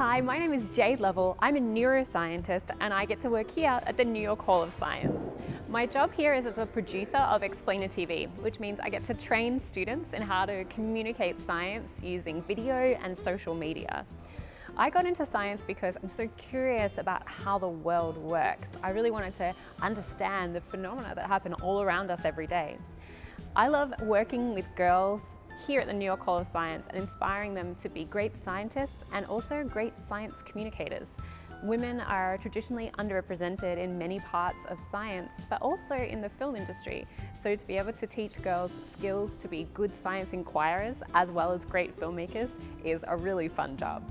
Hi, my name is Jade Lovell. I'm a neuroscientist and I get to work here at the New York Hall of Science. My job here is as a producer of Explainer TV, which means I get to train students in how to communicate science using video and social media. I got into science because I'm so curious about how the world works. I really wanted to understand the phenomena that happen all around us every day. I love working with girls here at the New York Hall of Science and inspiring them to be great scientists and also great science communicators. Women are traditionally underrepresented in many parts of science, but also in the film industry. So to be able to teach girls skills to be good science inquirers as well as great filmmakers is a really fun job.